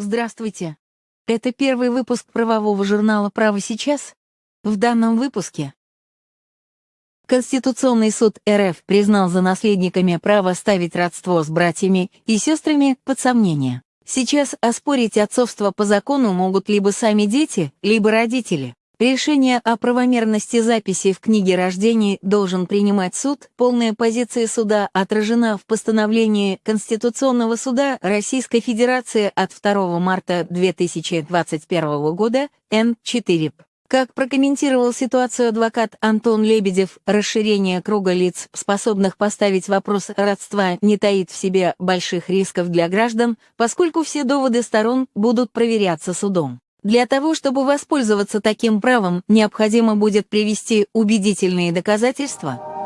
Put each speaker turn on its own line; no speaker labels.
Здравствуйте. Это первый выпуск правового журнала «Право сейчас». В данном выпуске Конституционный суд РФ признал за наследниками право ставить родство с братьями и сестрами под сомнение. Сейчас оспорить отцовство по закону могут либо сами дети, либо родители. Решение о правомерности записи в книге рождений должен принимать суд. Полная позиция суда отражена в постановлении Конституционного суда Российской Федерации от 2 марта 2021 года Н4. Как прокомментировал ситуацию адвокат Антон Лебедев, расширение круга лиц, способных поставить вопрос родства, не таит в себе больших рисков для граждан, поскольку все доводы сторон будут проверяться судом. Для того, чтобы воспользоваться таким правом, необходимо будет привести убедительные доказательства,